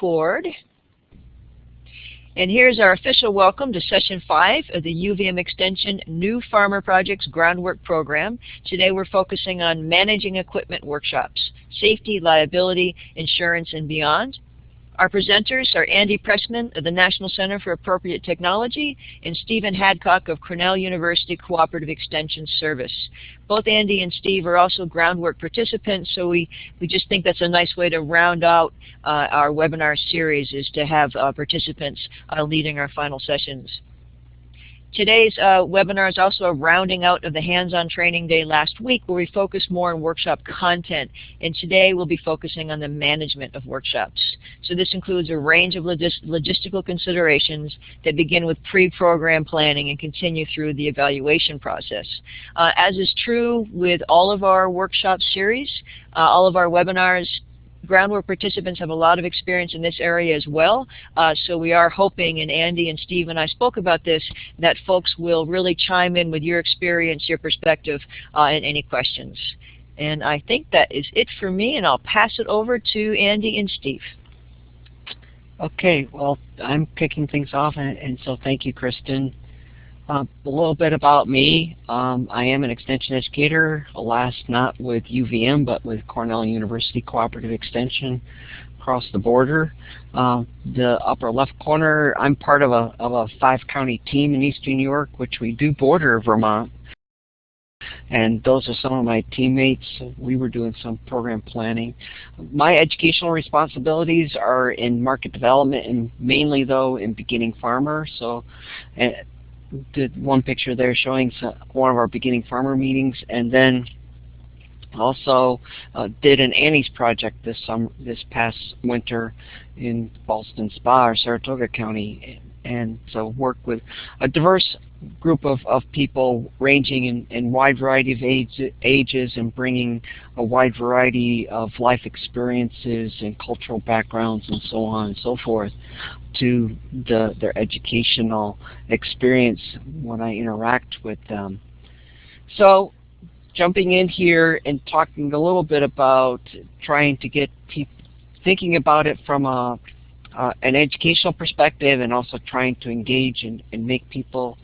record. And here's our official welcome to session five of the UVM Extension New Farmer Projects Groundwork Program. Today we're focusing on managing equipment workshops, safety, liability, insurance, and beyond. Our presenters are Andy Pressman of the National Center for Appropriate Technology and Stephen Hadcock of Cornell University Cooperative Extension Service. Both Andy and Steve are also groundwork participants, so we, we just think that's a nice way to round out uh, our webinar series is to have uh, participants uh, leading our final sessions. Today's uh, webinar is also a rounding out of the hands-on training day last week where we focused more on workshop content. And today we'll be focusing on the management of workshops. So this includes a range of logis logistical considerations that begin with pre-program planning and continue through the evaluation process. Uh, as is true with all of our workshop series, uh, all of our webinars groundwork participants have a lot of experience in this area as well. Uh, so we are hoping, and Andy and Steve and I spoke about this, that folks will really chime in with your experience, your perspective, uh, and any questions. And I think that is it for me, and I'll pass it over to Andy and Steve. Okay, well, I'm kicking things off, and, and so thank you, Kristen. Uh, a little bit about me. Um, I am an extension educator, alas not with UVM, but with Cornell University Cooperative Extension across the border. Uh, the upper left corner, I'm part of a, of a five-county team in eastern New York, which we do border Vermont. And those are some of my teammates. We were doing some program planning. My educational responsibilities are in market development and mainly though in beginning farmer. So uh, did one picture there showing some, one of our beginning farmer meetings, and then also uh, did an Annie's project this summer, this past winter in Ballston Spa or Saratoga County, and so work with a diverse group of, of people ranging in, in wide variety of age, ages and bringing a wide variety of life experiences and cultural backgrounds and so on and so forth to the, their educational experience when I interact with them. So jumping in here and talking a little bit about trying to get people thinking about it from a, uh, an educational perspective and also trying to engage and, and make people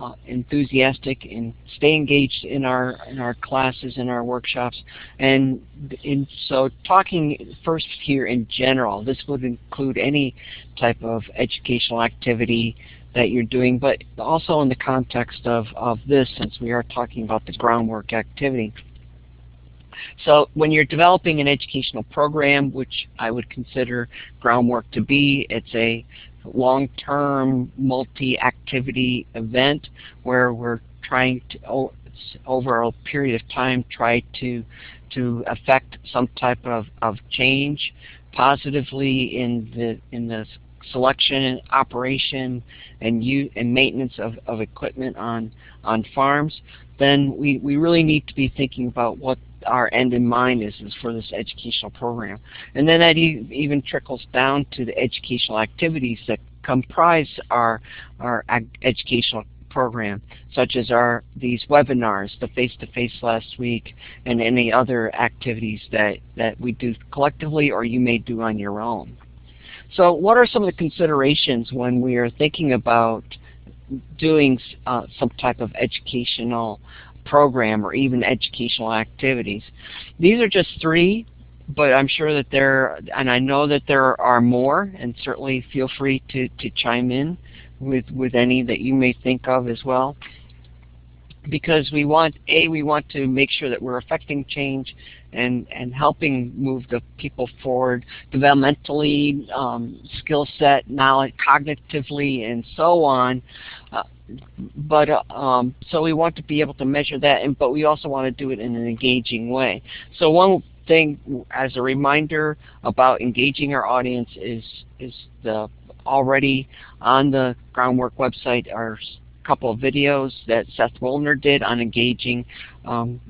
uh, enthusiastic and stay engaged in our in our classes and our workshops. And, and so talking first here in general, this would include any type of educational activity that you're doing, but also in the context of, of this since we are talking about the groundwork activity. So when you're developing an educational program, which I would consider groundwork to be, it's a long-term multi-activity event where we're trying to over a period of time try to to affect some type of, of change positively in the in the selection, operation, and use and maintenance of, of equipment on on farms, then we, we really need to be thinking about what our end in mind is, is for this educational program. And then that e even trickles down to the educational activities that comprise our, our educational program, such as our these webinars, the face-to-face -face last week, and any other activities that, that we do collectively or you may do on your own. So what are some of the considerations when we are thinking about doing uh, some type of educational program or even educational activities. These are just three, but I'm sure that there, and I know that there are more, and certainly feel free to, to chime in with, with any that you may think of as well. Because we want, A, we want to make sure that we're affecting change and, and helping move the people forward developmentally, um, skill set, knowledge, cognitively, and so on. Uh, but um, so we want to be able to measure that, and but we also want to do it in an engaging way. So one thing, as a reminder about engaging our audience, is is the already on the groundwork website are couple of videos that Seth Wilner did on engaging um,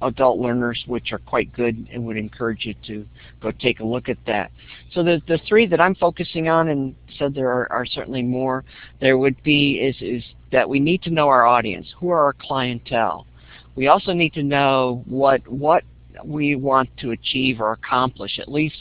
adult learners, which are quite good and would encourage you to go take a look at that. So the, the three that I'm focusing on, and said there are, are certainly more, there would be is, is that we need to know our audience. Who are our clientele? We also need to know what, what we want to achieve or accomplish, at least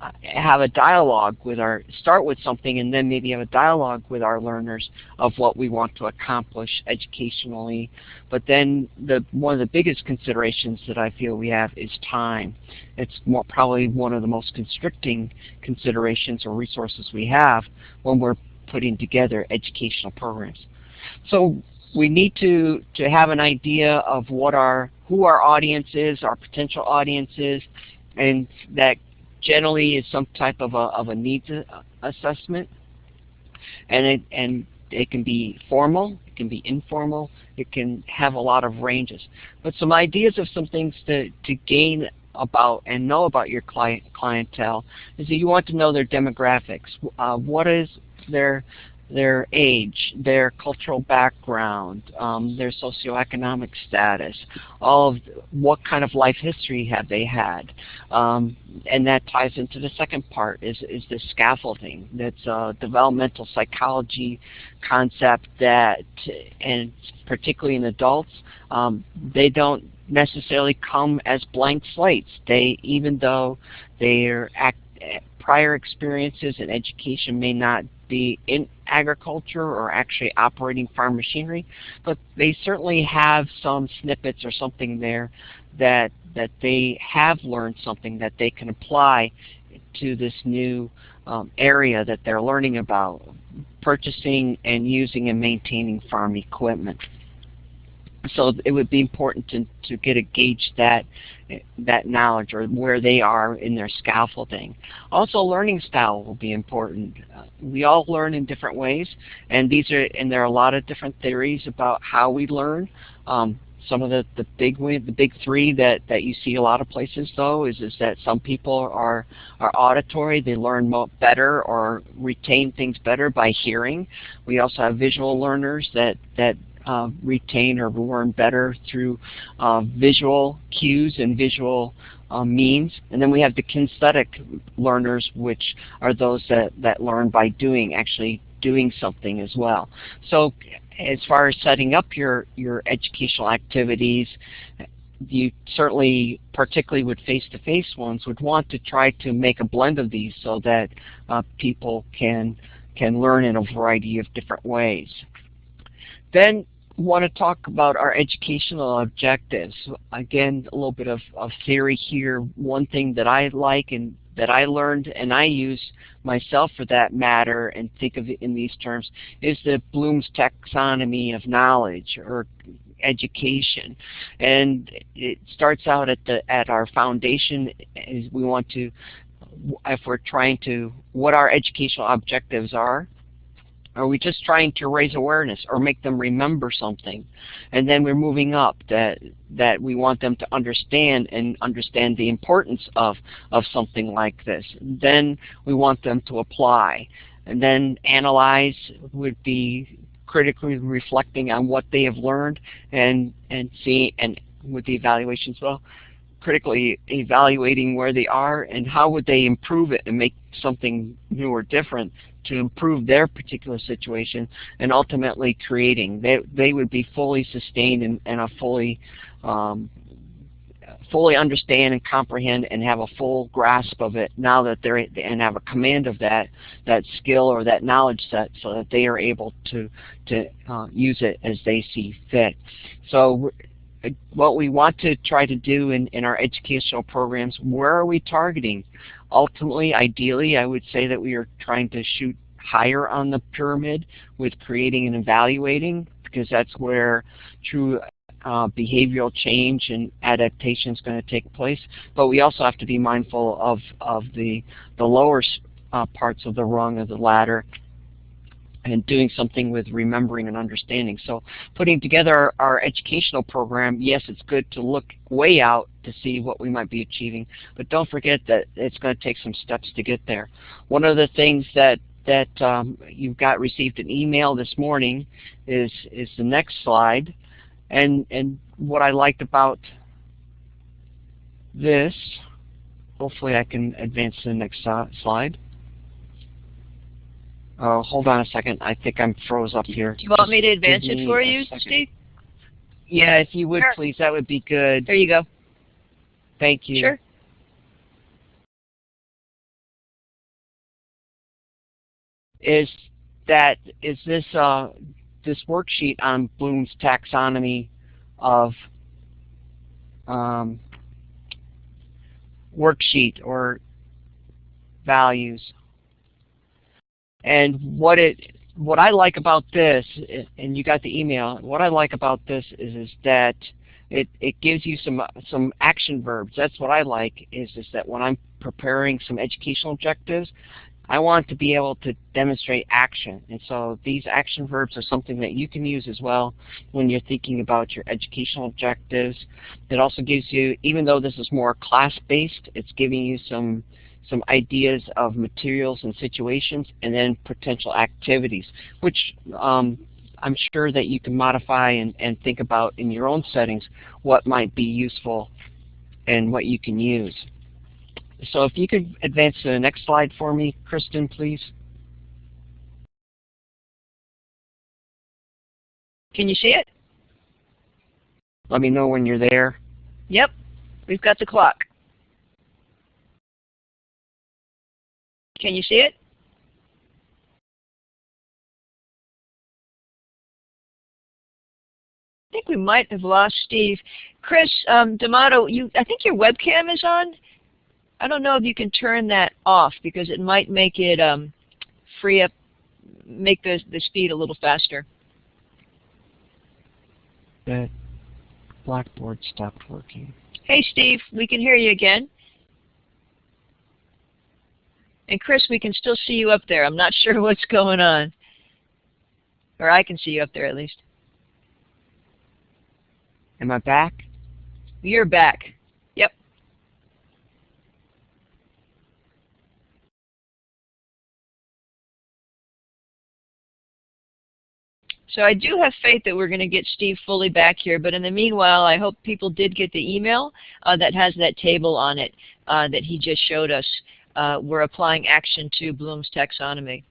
Uh, have a dialogue with our, start with something and then maybe have a dialogue with our learners of what we want to accomplish educationally. But then the, one of the biggest considerations that I feel we have is time. It's more, probably one of the most constricting considerations or resources we have when we're putting together educational programs. So we need to, to have an idea of what our, who our audience is, our potential audience is, and that generally is some type of a, of a needs assessment. And it, and it can be formal, it can be informal, it can have a lot of ranges. But some ideas of some things to, to gain about and know about your client clientele is that you want to know their demographics. Uh, what is their their age, their cultural background, um, their socioeconomic status, all of what kind of life history have they had. Um, and that ties into the second part is, is the scaffolding. That's a developmental psychology concept that, and particularly in adults, um, they don't necessarily come as blank slates. They, even though their prior experiences and education may not be in agriculture or actually operating farm machinery, but they certainly have some snippets or something there that that they have learned something that they can apply to this new um, area that they're learning about, purchasing and using and maintaining farm equipment so it would be important to, to get a gauge that that knowledge or where they are in their scaffolding. Also learning style will be important. Uh, we all learn in different ways and these are and there are a lot of different theories about how we learn. Um, some of the, the big the big three that, that you see a lot of places though is, is that some people are are auditory, they learn better or retain things better by hearing. We also have visual learners that, that uh, retain or learn better through uh, visual cues and visual uh, means. And then we have the kinesthetic learners, which are those that, that learn by doing, actually doing something as well. So as far as setting up your, your educational activities, you certainly, particularly with face-to-face -face ones, would want to try to make a blend of these so that uh, people can, can learn in a variety of different ways. Then want to talk about our educational objectives. Again, a little bit of, of theory here. One thing that I like and that I learned and I use myself for that matter and think of it in these terms is the Bloom's taxonomy of knowledge or education and it starts out at the at our foundation is we want to if we're trying to what our educational objectives are are we just trying to raise awareness or make them remember something? And then we're moving up that that we want them to understand and understand the importance of, of something like this. Then we want them to apply. And then analyze would be critically reflecting on what they have learned and and see and with the evaluations well critically evaluating where they are and how would they improve it and make something new or different to improve their particular situation and ultimately creating. They, they would be fully sustained and, and a fully um, fully understand and comprehend and have a full grasp of it now that they're and have a command of that that skill or that knowledge set so that they are able to to uh, use it as they see fit. So what we want to try to do in, in our educational programs, where are we targeting? Ultimately, ideally, I would say that we are trying to shoot higher on the pyramid with creating and evaluating because that's where true uh, behavioral change and adaptation is going to take place. But we also have to be mindful of, of the, the lower uh, parts of the rung of the ladder and doing something with remembering and understanding. So putting together our, educational program, yes, it's good to look way out to see what we might be achieving, but don't forget that it's going to take some steps to get there. One of the things that that um, you've got received an email this morning is is the next slide, and and what I liked about this, hopefully I can advance to the next slide. Uh, hold on a second. I think I'm froze up here. Do you want me to advance it for you, Steve? Yeah, if you would sure. please, that would be good. There you go. Thank you. Sure. is that is this uh, this worksheet on Bloom's taxonomy of um, worksheet or values. And what it what I like about this, and you got the email, what I like about this is, is that it, it gives you some some action verbs. That's what I like is, is that when I'm preparing some educational objectives, I want to be able to demonstrate action. And so these action verbs are something that you can use as well when you're thinking about your educational objectives. It also gives you, even though this is more class-based, it's giving you some some ideas of materials and situations and then potential activities, which um, I'm sure that you can modify and, and think about in your own settings what might be useful and what you can use. So if you could advance to the next slide for me, Kristen, please. Can you see it? Let me know when you're there. Yep, we've got the clock. Can you see it? I think we might have lost Steve. Chris um, D'Amato, you, I think your webcam is on. I don't know if you can turn that off because it might make it um, free up, make the, the speed a little faster. The Blackboard stopped working. Hey Steve, we can hear you again. And Chris, we can still see you up there. I'm not sure what's going on. Or I can see you up there at least. Am I back? You're back. Yep. So I do have faith that we're going to get Steve fully back here, but in the meanwhile, I hope people did get the email uh, that has that table on it uh, that he just showed us. Uh, we're applying action to Bloom's taxonomy.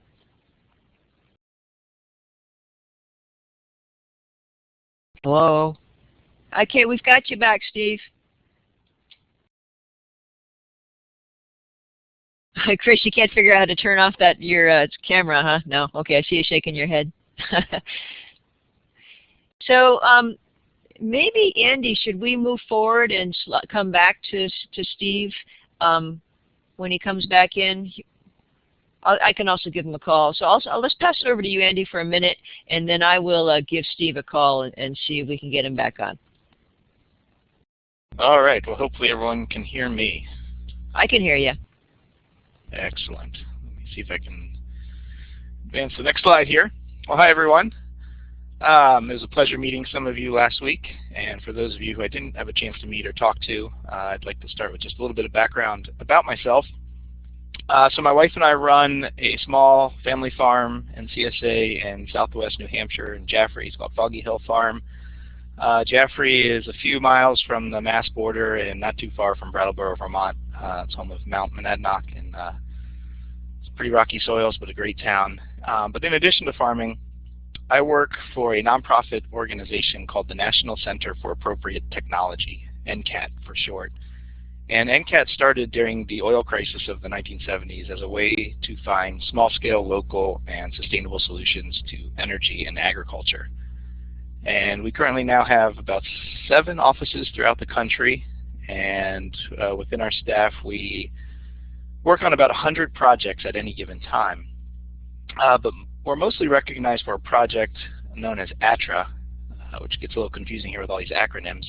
Hello? Okay, we've got you back, Steve. Chris, you can't figure out how to turn off that your uh, camera, huh? No. Okay, I see you shaking your head. so um, maybe Andy, should we move forward and come back to to Steve um, when he comes back in? I'll, i can also give him a call. So I'll, let's pass it over to you, Andy, for a minute, and then I will uh, give Steve a call and, and see if we can get him back on. All right. Well, hopefully everyone can hear me. I can hear you. Excellent. Let me see if I can advance the next slide here. Well, hi, everyone. Um, it was a pleasure meeting some of you last week. And for those of you who I didn't have a chance to meet or talk to, uh, I'd like to start with just a little bit of background about myself. Uh, so my wife and I run a small family farm in CSA in southwest New Hampshire in Jaffrey. It's called Foggy Hill Farm. Uh, Jaffrey is a few miles from the Mass border and not too far from Brattleboro, Vermont. Uh, it's home of Mount Monadnock and uh, it's pretty rocky soils, but a great town. Um, but in addition to farming, I work for a nonprofit organization called the National Center for Appropriate Technology, NCAT for short. And NCAT started during the oil crisis of the 1970s as a way to find small-scale, local, and sustainable solutions to energy and agriculture. And we currently now have about seven offices throughout the country, and uh, within our staff we work on about 100 projects at any given time. Uh, but we're mostly recognized for a project known as ATTRA, uh, which gets a little confusing here with all these acronyms.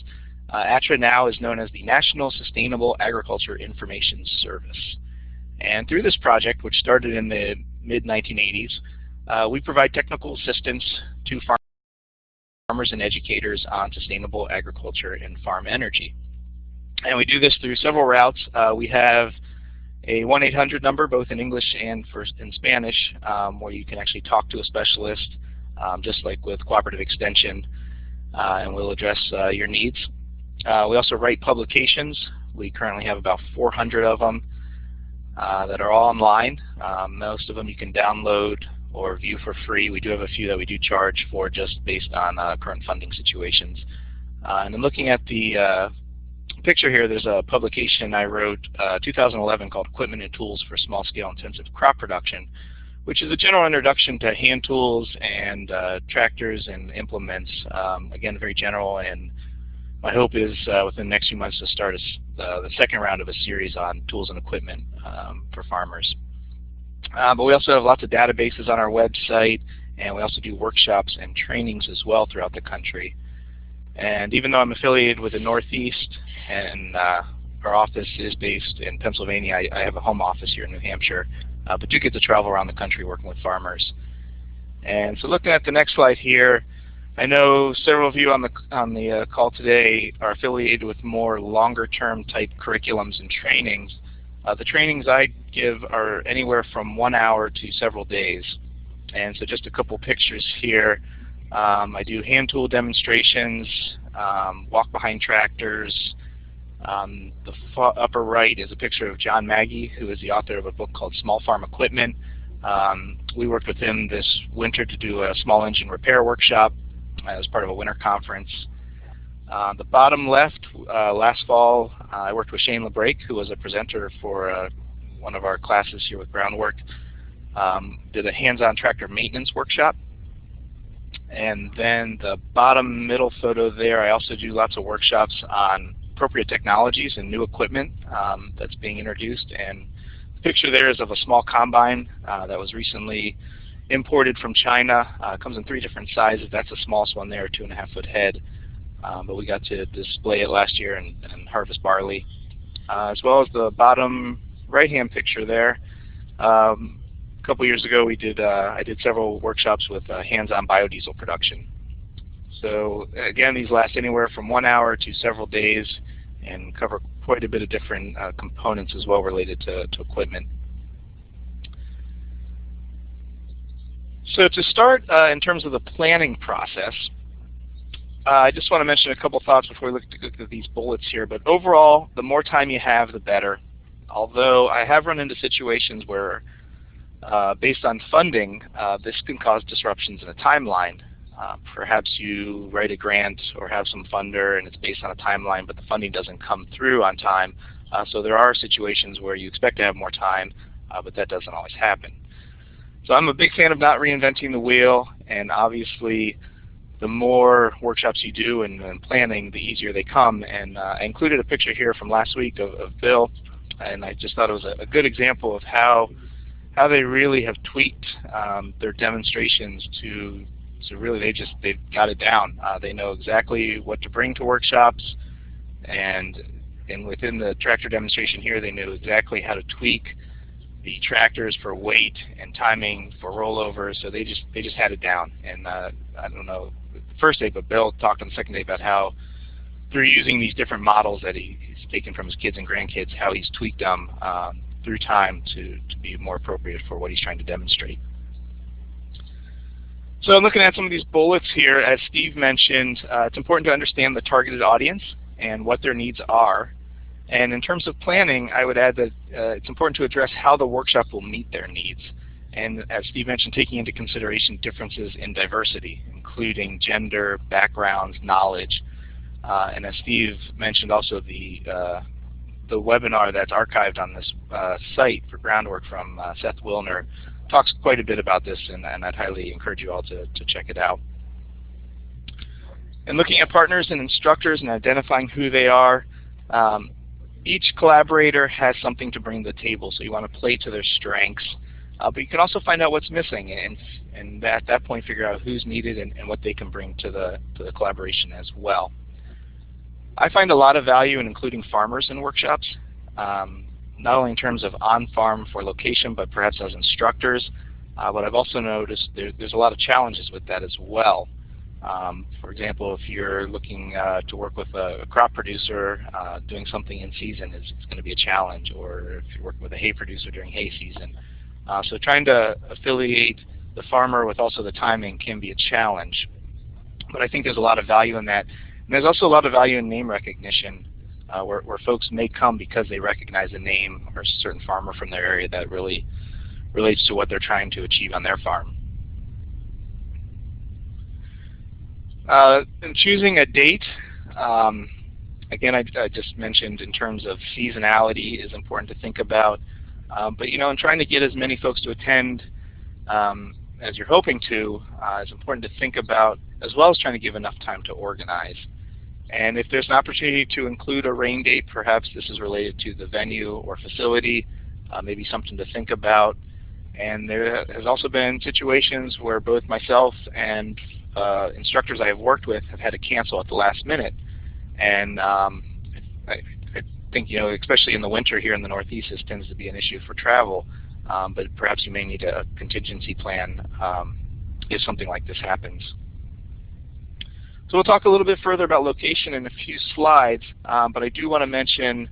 Uh, ATTRA now is known as the National Sustainable Agriculture Information Service. And through this project, which started in the mid-1980s, uh, we provide technical assistance to farmers and educators on sustainable agriculture and farm energy. And we do this through several routes. Uh, we have a 1-800 number, both in English and for, in Spanish, um, where you can actually talk to a specialist, um, just like with Cooperative Extension, uh, and we'll address uh, your needs. Uh, we also write publications. We currently have about 400 of them uh, that are all online. Um, most of them you can download or view for free. We do have a few that we do charge for just based on uh, current funding situations. Uh, and then looking at the picture here, there's a publication I wrote uh, 2011 called Equipment and Tools for Small Scale Intensive Crop Production, which is a general introduction to hand tools and uh, tractors and implements. Um, again, very general, and my hope is uh, within the next few months to start a, uh, the second round of a series on tools and equipment um, for farmers. Uh, but we also have lots of databases on our website, and we also do workshops and trainings as well throughout the country. And even though I'm affiliated with the Northeast and uh, our office is based in Pennsylvania, I, I, have a home office here in New Hampshire, uh, but do get to travel around the country working with farmers. And so looking at the next slide here, I know several of you on the on the uh, call today are affiliated with more longer-term type curriculums and trainings. Uh, the trainings I give are anywhere from one hour to several days. And so just a couple pictures here. Um, I do hand tool demonstrations, um, walk behind tractors. Um, the upper right is a picture of John Maggie, who is the author of a book called Small Farm Equipment. Um, we worked with him this winter to do a small engine repair workshop as part of a winter conference. Uh, the bottom left, uh, last fall, uh, I worked with Shane LeBrake, who was a presenter for uh, one of our classes here with Groundwork. Um, did a hands-on tractor maintenance workshop. And then the bottom middle photo there, I also do lots of workshops on appropriate technologies and new equipment um, that's being introduced. And the picture there is of a small combine uh, that was recently imported from China. Uh, comes in three different sizes. That's the smallest one there, two and a half foot head. Um, but we got to display it last year and, and harvest barley. Uh, as well as the bottom right-hand picture there. Um, a couple years ago, we did uh, I did several workshops with uh, hands-on biodiesel production. So again, these last anywhere from one hour to several days, and cover quite a bit of different uh, components as well related to, to equipment. So to start uh, in terms of the planning process, uh, I just want to mention a couple thoughts before we look at these bullets here. But overall, the more time you have, the better. Although I have run into situations where, uh, based on funding, uh, this can cause disruptions in a timeline. Uh, perhaps you write a grant or have some funder and it's based on a timeline, but the funding doesn't come through on time. Uh, so there are situations where you expect to have more time, but that doesn't always happen. So I'm a big fan of not reinventing the wheel, and obviously the more workshops you do and, and planning, the easier they come. And uh, I included a picture here from last week of, of Bill, and I just thought it was a, a, good example of how how they really have tweaked um, their demonstrations to so really they just they've got it down. Uh, they know exactly what to bring to workshops, and and within the tractor demonstration here, they knew exactly how to tweak the tractors for weight and timing for rollover. So they just they just had it down. And uh, I don't know the first day, but Bill talked on the second day about how through using these different models that he, he's taken from his kids and grandkids, how he's tweaked them um, through time to, to be more appropriate for what he's trying to demonstrate. So I'm looking at some of these bullets here. As Steve mentioned, uh, it's important to understand the targeted audience and what their needs are and in terms of planning, I would add that uh, it's important to address how the workshop will meet their needs. And as Steve mentioned, taking into consideration differences in diversity, including gender, backgrounds, knowledge. Uh, and as Steve mentioned also, the, uh, the webinar that's archived on this uh, site for groundwork from uh, Seth Wilner talks quite a bit about this, and, and I'd highly encourage you all to, to check it out. And looking at partners and instructors and identifying who they are, um, each collaborator has something to bring to the table, so you want to play to their strengths. Uh, but you can also find out what's missing, and, and at that point figure out who's needed and, and what they can bring to the, to the collaboration as well. I find a lot of value in including farmers in workshops, um, not only in terms of on-farm for location, but perhaps as instructors. Uh, but I've also noticed there, there's a lot of challenges with that as well. Um, for example, if you're looking uh, to work with a, a crop producer, uh, doing something in season is, going to be a challenge, or if you're working with a hay producer during hay season. Uh, so trying to affiliate the farmer with also the timing can be a challenge. But I think there's a lot of value in that. And there's also a lot of value in name recognition, uh, where, where folks may come because they recognize a name or a certain farmer from their area that really relates to what they're trying to achieve on their farm. Uh, in choosing a date, um, again, I, I, just mentioned in terms of seasonality is important to think about. Um, but you know, in trying to get as many folks to attend, um, as you're hoping to, uh, it's important to think about as well as trying to give enough time to organize. And if there's an opportunity to include a rain date, perhaps this is related to the venue or facility, uh, maybe something to think about. And there has also been situations where both myself and uh, instructors I have worked with have had to cancel at the last minute. And um, I, I, think, you know, especially in the winter here in the Northeast, this tends to be an issue for travel. Um, but perhaps you may need a contingency plan um, if something like this happens. So we'll talk a little bit further about location in a few slides, um, but I do want to mention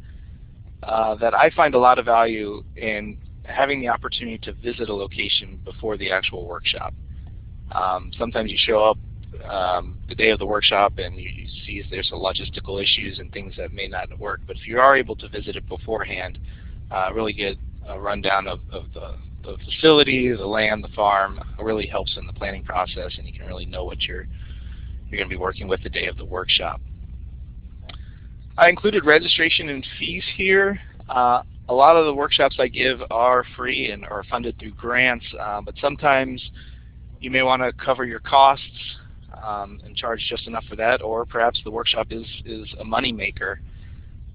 uh, that I find a lot of value in having the opportunity to visit a location before the actual workshop. Um, sometimes you show up um, the day of the workshop and you, you see there's some logistical issues and things that may not work, but if you are able to visit it beforehand, uh, really get a rundown of, of the, the facility, the land, the farm, really helps in the planning process and you can really know what you're you're going to be working with the day of the workshop. I included registration and fees here. Uh, a lot of the workshops I give are free and are funded through grants, uh, but sometimes you may want to cover your costs um, and charge just enough for that, or perhaps the workshop is, is a money maker.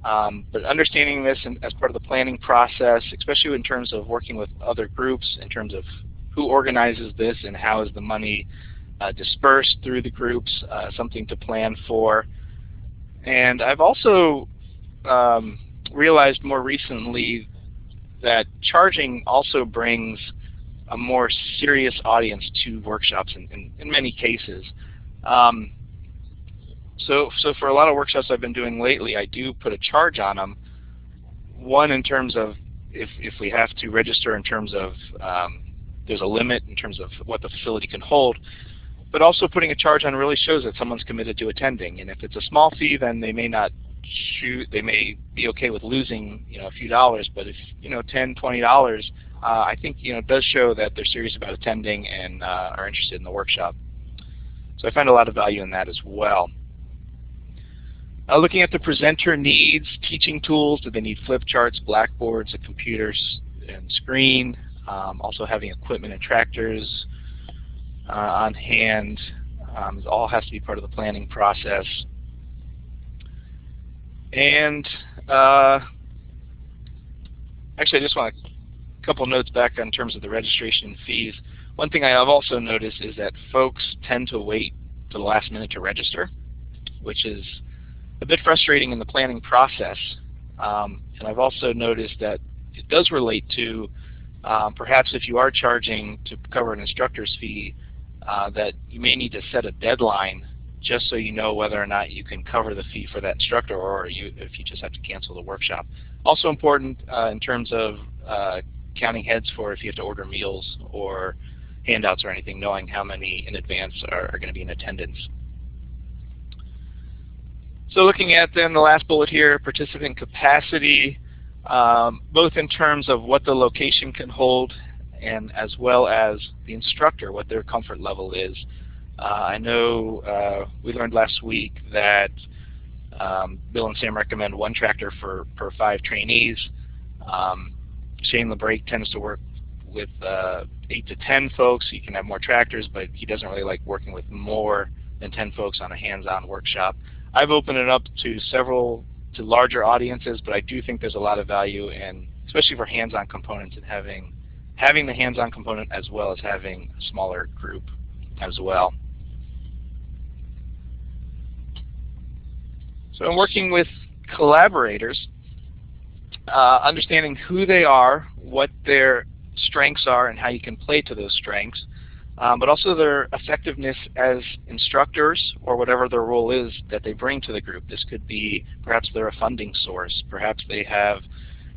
Um, but understanding this in, as part of the planning process, especially in terms of working with other groups, in terms of who organizes this and how is the money dispersed through the groups, uh, something to plan for. And I've also um, realized more recently that charging also brings a more serious audience to workshops in, in, in many cases. Um, so, so for a lot of workshops I've been doing lately, I do put a charge on them. One in terms of if, if we have to register in terms of um, there's a limit in terms of what the facility can hold, but also putting a charge on really shows that someone's committed to attending. And if it's a small fee, then they may not shoot. They may be okay with losing, you know, a few dollars. But if you know, ten, twenty dollars, uh, I think you know, it does show that they're serious about attending and uh, are interested in the workshop. So I find a lot of value in that as well. Uh, looking at the presenter needs, teaching tools, do they need flip charts, blackboards, a computer and screen, um, also having equipment and tractors, on hand. Um, all has to be part of the planning process. And uh, actually, I just want a couple notes back in terms of the registration fees. One thing I have also noticed is that folks tend to wait to the last minute to register, which is a bit frustrating in the planning process. Um, and I've also noticed that it does relate to um, perhaps if you are charging to cover an instructor's fee, uh, that you may need to set a deadline just so you know whether or not you can cover the fee for that instructor or you, if you just have to cancel the workshop. Also important uh, in terms of uh, counting heads for if you have to order meals or handouts or anything, knowing how many in advance are, are going to be in attendance. So looking at then the last bullet here, participant capacity, um, both in terms of what the location can hold and as well as the instructor, what their comfort level is. Uh, I know uh, we learned last week that um, Bill and Sam recommend one tractor for per five trainees. Um, Shane LeBrake tends to work with uh, eight to ten folks. He can have more tractors, but he doesn't really like working with more than ten folks on a hands-on workshop. I've opened it up to several to larger audiences, but I do think there's a lot of value in, especially for hands-on components, in having having the hands-on component as well as having a smaller group as well. So in working with collaborators, uh, understanding who they are, what their strengths are, and how you can play to those strengths, um, but also their effectiveness as instructors or whatever their role is that they bring to the group. This could be perhaps they're a funding source, perhaps they have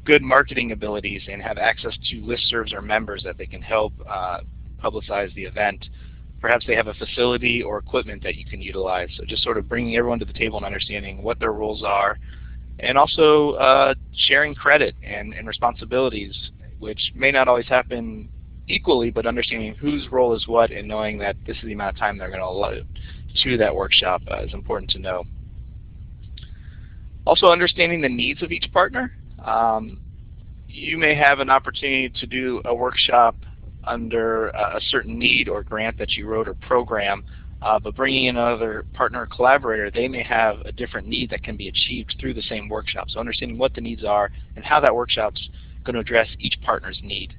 good marketing abilities and have access to listservs or members that they can help uh, publicize the event. Perhaps they have a facility or equipment that you can utilize. So just sort of bringing everyone to the table and understanding what their roles are and also uh, sharing credit and, and responsibilities, which may not always happen equally, but understanding whose role is what and knowing that this is the amount of time they're going to allot to that workshop uh, is important to know. Also understanding the needs of each partner um, you may have an opportunity to do a workshop under a certain need or grant that you wrote or program, uh, but bringing in another partner or collaborator, they may have a different need that can be achieved through the same workshop. So understanding what the needs are and how that workshop's going to address each partner's need.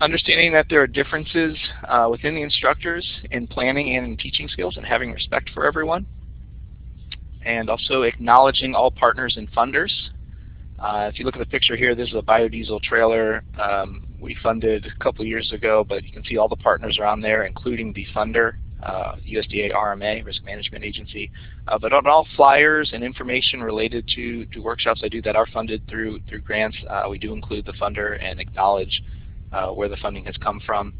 Understanding that there are differences uh, within the instructors in planning and in teaching skills and having respect for everyone. And also acknowledging all partners and funders. Uh, if you look at the picture here, this is a biodiesel trailer um, we funded a couple years ago, but you can see all the partners are on there, including the funder, uh, USDA RMA, Risk Management Agency. Uh, but on all flyers and information related to, to workshops I do that are funded through, through grants, uh, we do include the funder and acknowledge uh, where the funding has come from.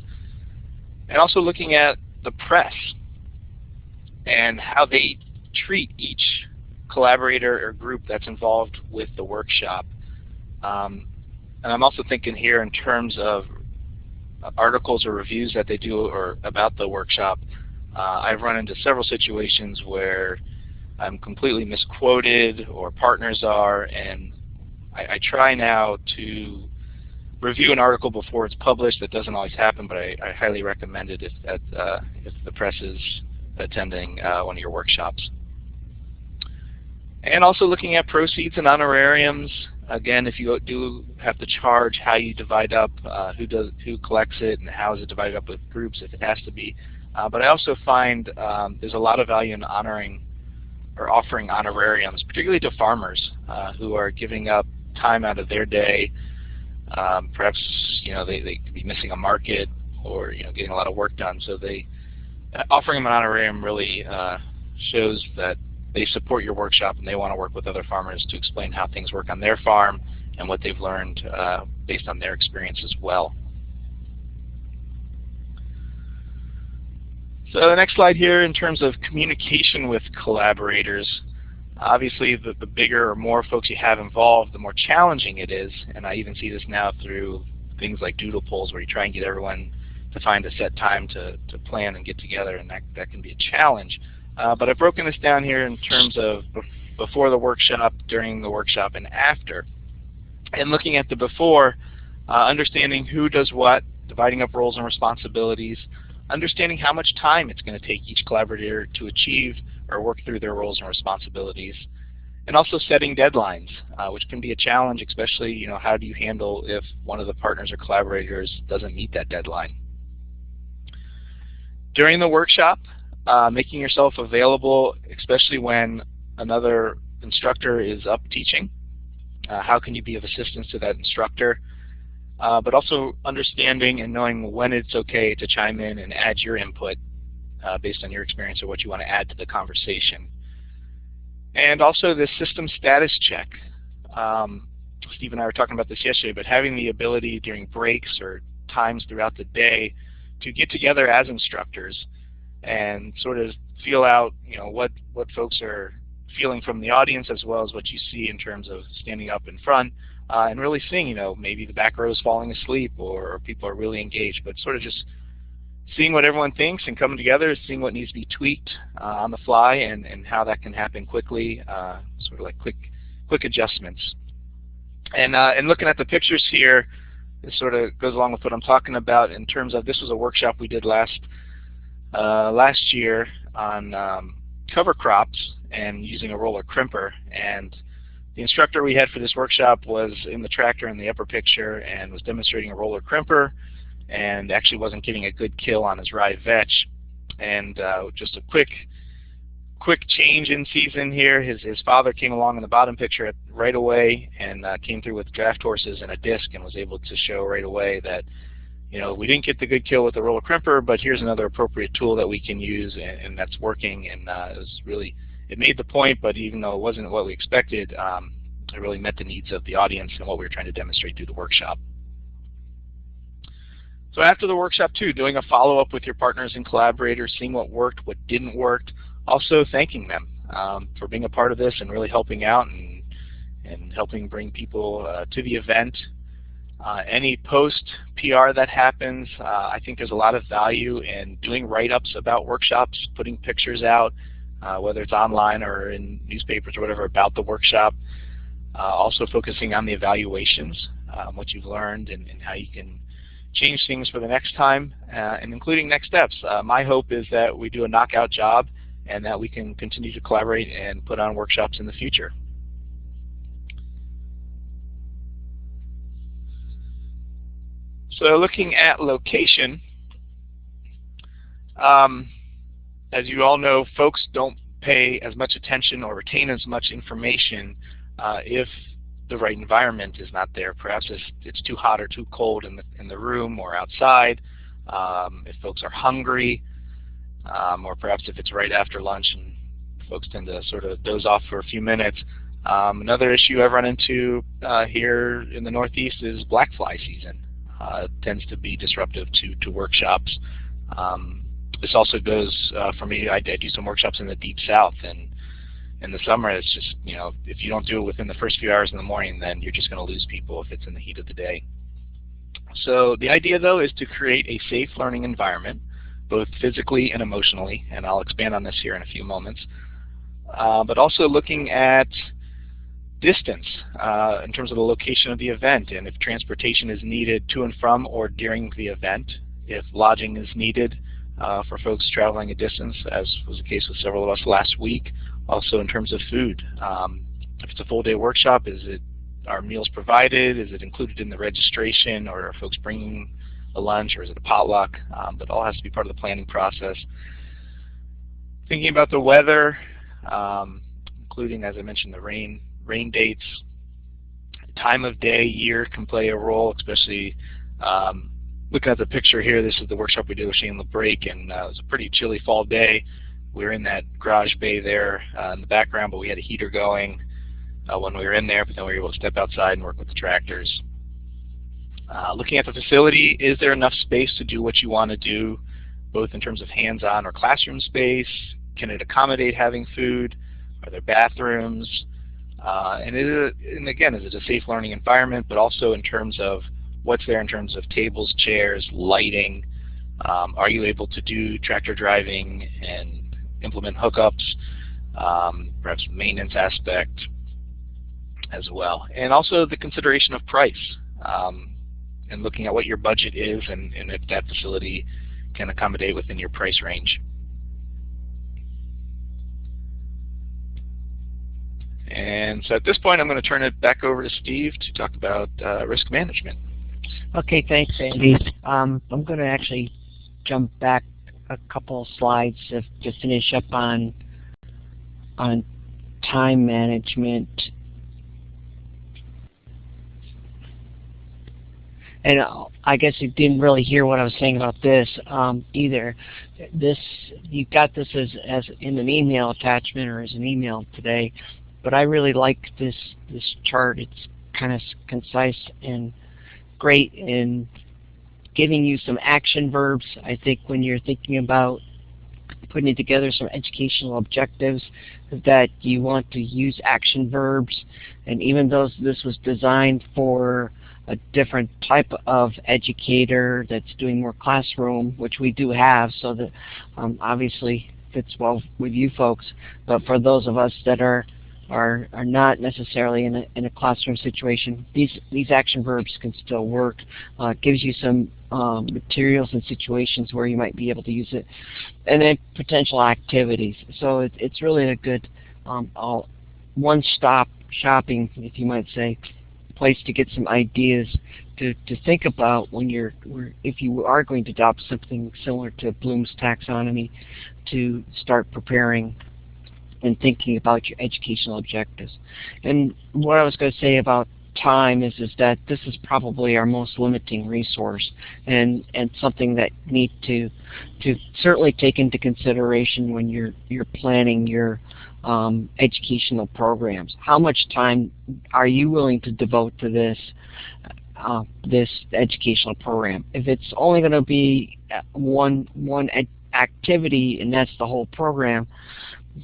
And also looking at the press and how they treat each collaborator or group that's involved with the workshop. Um, and I'm also thinking here in terms of articles or reviews that they do or about the workshop. Uh, I've run into several situations where I'm completely misquoted or partners are, and I, I try now to review an article before it's published. That doesn't always happen, but I, I highly recommend it if, that, uh, if the press is attending uh, one of your workshops. And also looking at proceeds and honorariums. Again, if you do have to charge, how you divide up, uh, who does, who collects it, and how is it divided up with groups if it has to be. Uh, but I also find um, there's a lot of value in honoring or offering honorariums, particularly to farmers uh, who are giving up time out of their day. Um, perhaps you know they, they could be missing a market or you know getting a lot of work done. So they offering them an honorarium really uh, shows that they support your workshop and they want to work with other farmers to explain how things work on their farm and what they've learned uh, based on their experience as well. So the next slide here in terms of communication with collaborators, obviously the, the bigger or more folks you have involved, the more challenging it is. And I even see this now through things like doodle polls where you try and get everyone to find a set time to, to plan and get together and that, that can be a challenge. Uh, but I've broken this down here in terms of before the workshop, during the workshop, and after. And looking at the before, uh, understanding who does what, dividing up roles and responsibilities, understanding how much time it's going to take each collaborator to achieve or work through their roles and responsibilities, and also setting deadlines, uh, which can be a challenge, especially, you know, how do you handle if one of the partners or collaborators doesn't meet that deadline. During the workshop, uh, making yourself available, especially when another instructor is up teaching. Uh, how can you be of assistance to that instructor? Uh, but also understanding and knowing when it's okay to chime in and add your input uh, based on your experience or what you want to add to the conversation. And also the system status check. Um, Steve and I were talking about this yesterday, but having the ability during breaks or times throughout the day to get together as instructors and sort of feel out, you know, what what folks are feeling from the audience as well as what you see in terms of standing up in front uh, and really seeing, you know, maybe the back row is falling asleep or, people are really engaged, but sort of just seeing what everyone thinks and coming together, seeing what needs to be tweaked uh, on the fly and, and how that can happen quickly, uh, sort of like quick quick adjustments. And, uh, and looking at the pictures here, this sort of goes along with what I'm talking about in terms of this was a workshop we did last last year on um, cover crops and using a roller crimper. And the instructor we had for this workshop was in the tractor in the upper picture and was demonstrating a roller crimper and actually wasn't getting a good kill on his rye vetch. And uh, just a quick quick change in season here. His his father came along in the bottom picture right away and uh, came through with draft horses and a disc and was able to show right away that you know, we didn't get the good kill with the roller crimper, but here's another appropriate tool that we can use, and, and that's working. And uh, it was really, it made the point, but even though it wasn't what we expected, um, it really met the needs of the audience and what we were trying to demonstrate through the workshop. So after the workshop too, doing a follow-up with your partners and collaborators, seeing what worked, what didn't work, also thanking them um, for being a part of this and really helping out and, and helping bring people uh, to the event any post PR that happens, uh, I think there's a lot of value in doing write-ups about workshops, putting pictures out, uh, whether it's online or in newspapers or whatever about the workshop. Uh, also focusing on the evaluations. um, what you've learned and, and, how you can change things for the next time, uh, and including next steps. Uh, my hope is that we do a knockout job and that we can continue to collaborate and put on workshops in the future. So looking at location, um, as you all know, folks don't pay as much attention or retain as much information uh, if the right environment is not there. Perhaps it's, it's, too hot or too cold in the, in the room or outside. Um, if folks are hungry, um, or perhaps if it's right after lunch and folks tend to sort of doze off for a few minutes. Um, another issue I've run into uh, here in the Northeast is black fly season. Uh, tends to be disruptive to, to workshops. Um, this also goes uh, for me, I, I do some workshops in the deep south and in the summer it's just, you know, if you don't do it within the first few hours in the morning then you're just going to lose people if it's in the heat of the day. So the idea though is to create a safe learning environment both physically and emotionally and I'll expand on this here in a few moments. Uh, but also looking at distance uh, in terms of the location of the event and if transportation is needed to and from or during the event, if lodging is needed uh, for folks traveling a distance, as was the case with several of us last week. Also in terms of food, um, if it's a full day workshop, is it are meals provided? Is it included in the registration, or are folks bringing a lunch, or is it a potluck? Um, but all has to be part of the planning process. Thinking about the weather, um, including, as I mentioned, the rain rain dates, time of day, year can play a role, especially um, looking at the picture here, this is the workshop we did with Shane LeBrake, and uh, it was a pretty chilly fall day. We were in that garage bay there uh, in the background, but we had a heater going uh, when we were in there, but then we were able to step outside and work with the tractors. Uh, looking at the facility, is there enough space to do what you want to do, both in terms of hands-on or classroom space? Can it accommodate having food? Are there bathrooms? Uh, and, and again, is it a safe learning environment, but also in terms of what's there in terms of tables, chairs, lighting? Um, are you able to do tractor driving and implement hookups? Um, perhaps maintenance aspect as well. And also the consideration of price um, and looking at what your budget is and, and if that facility can accommodate within your price range. And so at this point, I'm going to turn it back over to Steve to talk about uh, risk management. Okay, thanks, Andy. Um, I'm going to actually jump back a couple slides to, to finish up on on time management. And uh, I guess you didn't really hear what I was saying about this um, either. This you got this as as in an email attachment or as an email today, but I really like this this chart. It's kind of concise and great in giving you some action verbs. I think when you're thinking about putting together some educational objectives that you want to use action verbs and even though this was designed for a different type of educator that's doing more classroom, which we do have, so that um, obviously fits well with you folks. But for those of us that are are, are not necessarily in a, in a classroom situation, these, these action verbs can still work. Uh, gives you some um, materials and situations where you might be able to use it. And then potential activities. So it, it's really a good um, one-stop shopping, if you might say, place to get some ideas to, to think about when you're, if you are going to adopt something similar to Bloom's taxonomy, to start preparing and thinking about your educational objectives. And what I was going to say about time is is that this is probably our most limiting resource and and something that need to to certainly take into consideration when you're you're planning your um, educational programs. How much time are you willing to devote to this uh, this educational program? If it's only going to be one one activity and that's the whole program,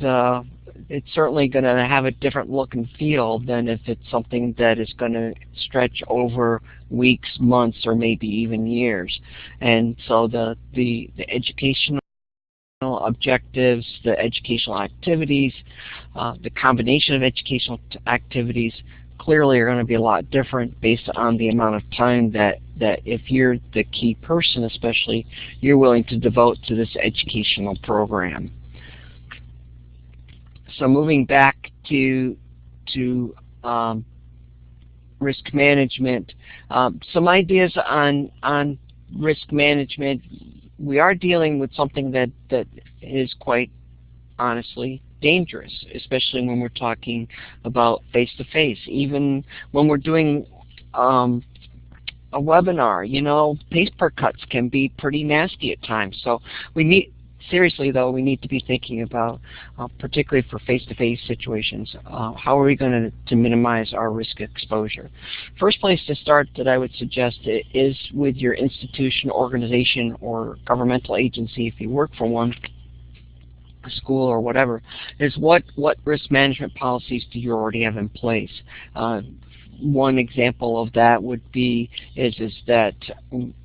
the it's certainly going to have a different look and feel than if it's something that is going to stretch over weeks, months, or maybe even years. And so the the, the educational objectives, the educational activities, uh, the combination of educational activities clearly are going to be a lot different based on the amount of time that, that if you're the key person especially, you're willing to devote to this educational program. So moving back to, to um, risk management, um, some ideas on, on risk management. We are dealing with something that, that is quite honestly dangerous, especially when we're talking about face-to-face. Even when we're doing um, a webinar, you know, paper cuts can be pretty nasty at times. So we need, seriously though, we need to be thinking about, uh, particularly for face-to-face -face situations, uh, how are we going to, minimize our risk exposure? First place to start that I would suggest is with your institution, organization, or governmental agency if you work for one school or whatever, is what, what risk management policies do you already have in place? Uh, one example of that would be is is that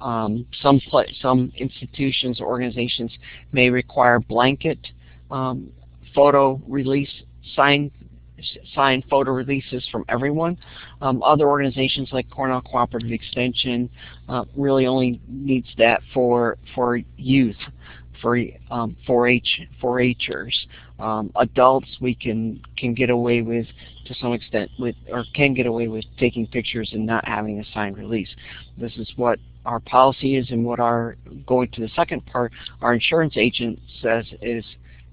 um, some some institutions or organizations may require blanket um, photo release sign sign photo releases from everyone. Um, other organizations like Cornell Cooperative Extension uh, really only needs that for for youth for um, 4-H 4-Hers. Um, adults we can can get away with to some extent with or can get away with taking pictures and not having a signed release. This is what our policy is and what our going to the second part our insurance agent says is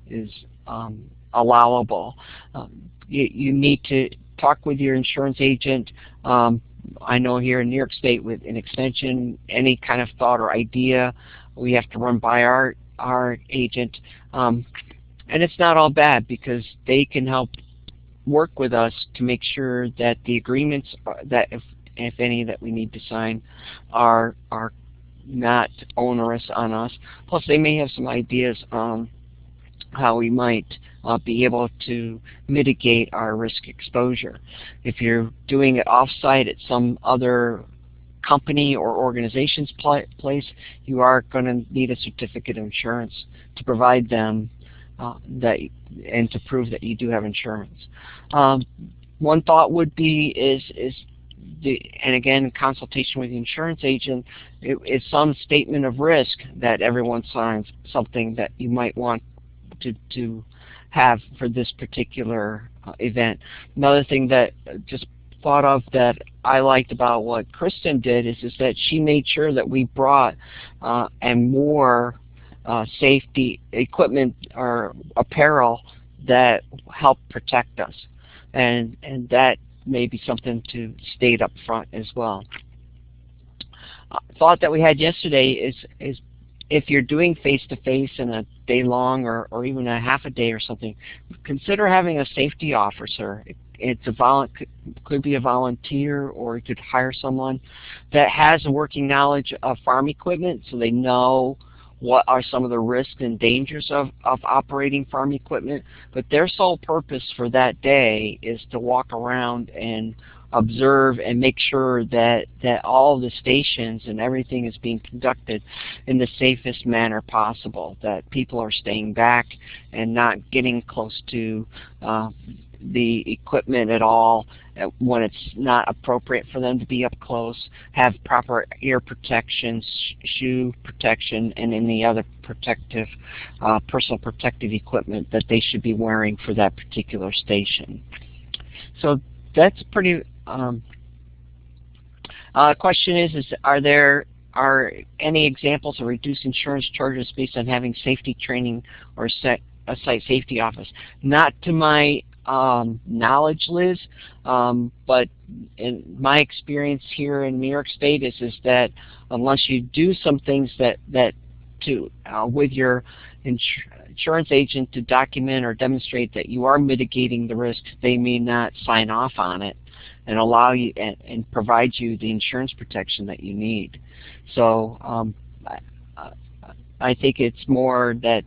is um, allowable. Um, you, you need to talk with your insurance agent. Um, I know here in New York State with an extension, any kind of thought or idea we have to run by our our agent. Um, and it's not all bad because they can help work with us to make sure that the agreements that if, if any that we need to sign are are not onerous on us. Plus they may have some ideas on how we might uh, be able to mitigate our risk exposure. If you're doing it off-site at some other company or organization's place, you are going to need a certificate of insurance to provide them uh, that and to prove that you do have insurance. Um, one thought would be is is the, and again consultation with the insurance agent it, is some statement of risk that everyone signs something that you might want to to have for this particular uh, event. Another thing that uh, just thought of that I liked about what Kristen did is, is that she made sure that we brought uh, and more uh, safety equipment or apparel that helped protect us. And, and that may be something to state up front as well. Uh, thought that we had yesterday is, is if you're doing face-to-face -face in a day long or, or even a half a day or something, consider having a safety officer it's a vol could be a volunteer or you could hire someone that has a working knowledge of farm equipment so they know what are some of the risks and dangers of, of operating farm equipment. But their sole purpose for that day is to walk around and observe and make sure that, that all the stations and everything is being conducted in the safest manner possible, that people are staying back and not getting close to uh, the equipment at all when it's not appropriate for them to be up close, have proper ear protection, sh shoe protection, and any other protective, uh, personal protective equipment that they should be wearing for that particular station. So that's pretty, um, uh, question is, is are there are any examples of reduced insurance charges based on having safety training or set a site safety office? Not to my um, knowledge, Liz. Um, but in my experience here in New York State is is that unless you do some things that that to uh, with your insurance agent to document or demonstrate that you are mitigating the risk, they may not sign off on it and allow you and, and provide you the insurance protection that you need. So um, I, I think it's more that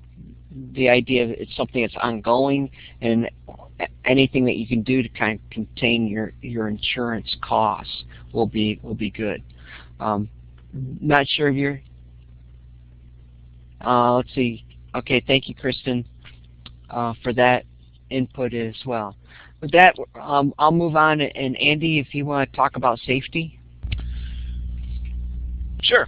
the idea it's something that's ongoing and anything that you can do to kind of contain your your insurance costs will be will be good. Um, not sure if you're. Uh, let's see. Okay, thank you, Kristen, uh, for that input as well. With that, um, I'll move on. And Andy, if you want to talk about safety. Sure.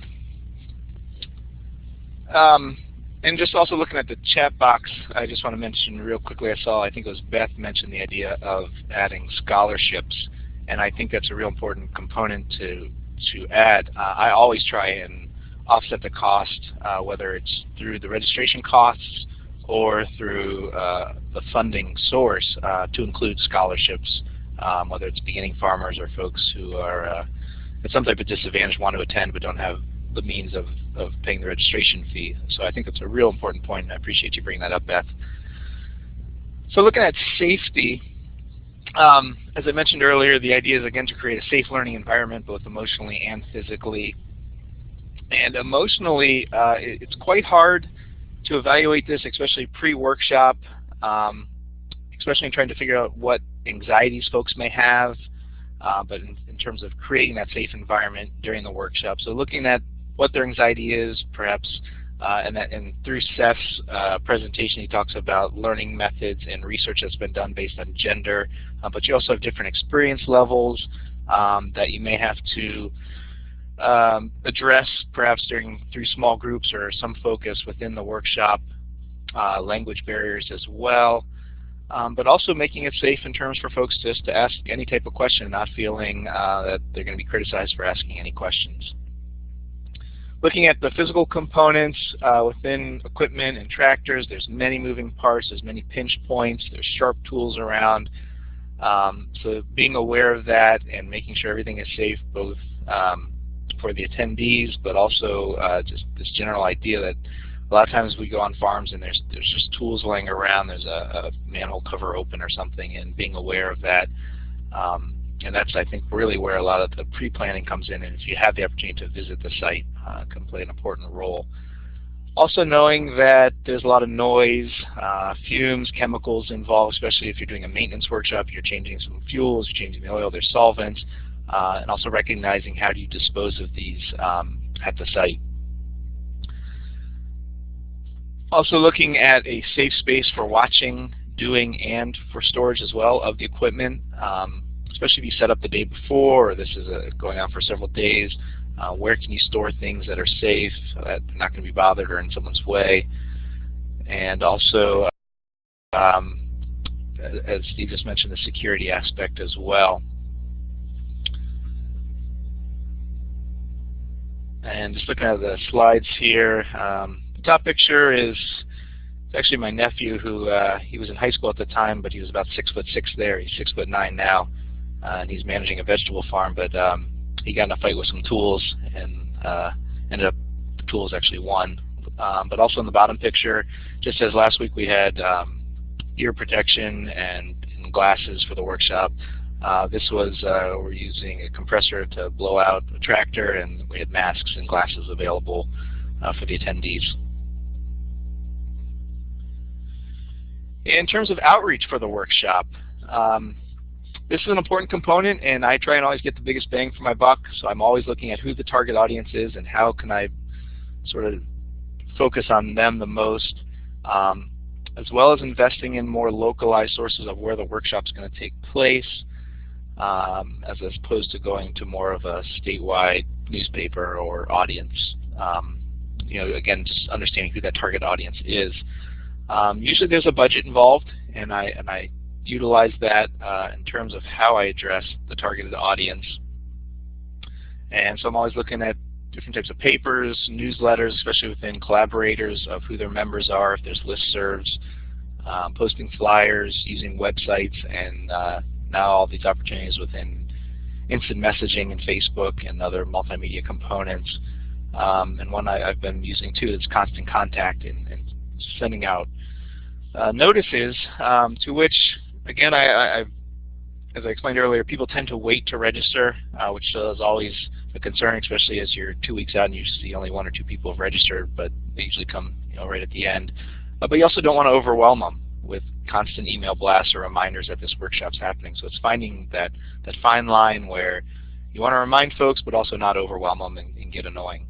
Um, and just also looking at the chat box, I just want to mention real quickly, I saw, I think it was Beth mentioned the idea of adding scholarships, and I think that's a real important component to, to add. Uh, I always try and offset the cost, uh, whether it's through the registration costs or through uh, the funding source uh, to include scholarships, um, whether it's beginning farmers or folks who are uh, at some type of disadvantage, want to attend but don't have the means of, of paying the registration fee. So I think that's a real important point, and I appreciate you bringing that up, Beth. So looking at safety, um, as I mentioned earlier, the idea is again to create a safe learning environment both emotionally and physically. And emotionally, uh, it, it's quite hard to evaluate this, especially pre-workshop, um, especially in trying to figure out what anxieties folks may have, uh, but in, in, terms of creating that safe environment during the workshop. So looking at what their anxiety is, perhaps, uh, and, that, and through Seth's uh, presentation, he talks about learning methods and research that's been done based on gender, uh, but you also have different experience levels um, that you may have to um, address perhaps during through small groups or some focus within the workshop, uh, language barriers as well. Um, but also making it safe in terms for folks just to ask any type of question, not feeling uh, that they're going to be criticized for asking any questions. Looking at the physical components uh, within equipment and tractors, there's many moving parts, there's many pinch points, there's sharp tools around. Um, so being aware of that and making sure everything is safe both um, for the attendees, but also uh, just this general idea that a lot of times we go on farms and there's there's just tools laying around. There's a, a manhole cover open or something, and being aware of that. Um, and that's, I think, really where a lot of the pre-planning comes in. And if you have the opportunity to visit the site, uh, can play an important role. Also knowing that there's a lot of noise, uh, fumes, chemicals involved, especially if you're doing a maintenance workshop, you're changing some fuels, you're changing the oil, there's solvents, and also recognizing how do you dispose of these um, at the site. Also looking at a safe space for watching, doing, and for storage as well of the equipment, um, especially if you set up the day before or this is a, going on for several days. Uh, where can you store things that are safe, that are not going to be bothered or in someone's way. And also, um, as Steve just mentioned, the security aspect as well. And just looking at the slides here, um, the top picture is actually my nephew who uh, he was in high school at the time, but he was about six foot six there. He's six foot nine now, uh, and he's managing a vegetable farm. But um, he got in a fight with some tools and uh, ended up the tools actually won. Um, but also in the bottom picture, just as last week we had um, ear protection and, and, glasses for the workshop. Uh, this was, uh, we're using a compressor to blow out a tractor and we had masks and glasses available uh, for the attendees. In terms of outreach for the workshop, um, this is an important component and I try and always get the biggest bang for my buck so I'm always looking at who the target audience is and how can I sort of focus on them the most um, as well as investing in more localized sources of where the workshop is going to take place um, as opposed to going to more of a statewide newspaper or audience. Um, you know, again, just understanding who that target audience is. Um, usually there's a budget involved, and I and I utilize that uh, in terms of how I address the targeted audience. And so I'm always looking at different types of papers, newsletters, especially within collaborators of who their members are, if there's listservs, um, posting flyers, using websites, and uh, now all these opportunities within instant messaging and Facebook and other multimedia components. Um, and one I, have been using too is constant contact and, and sending out uh, notices um, to which, again, I, I, as I explained earlier, people tend to wait to register, uh, which is always a concern, especially as you're two weeks out and you see only one or two people have registered, but they usually come you know, right at the end. Uh, but you also don't want to overwhelm them with constant email blasts or reminders that this workshop's happening. So it's finding that, that fine line where you want to remind folks but also not overwhelm them and, and get annoying.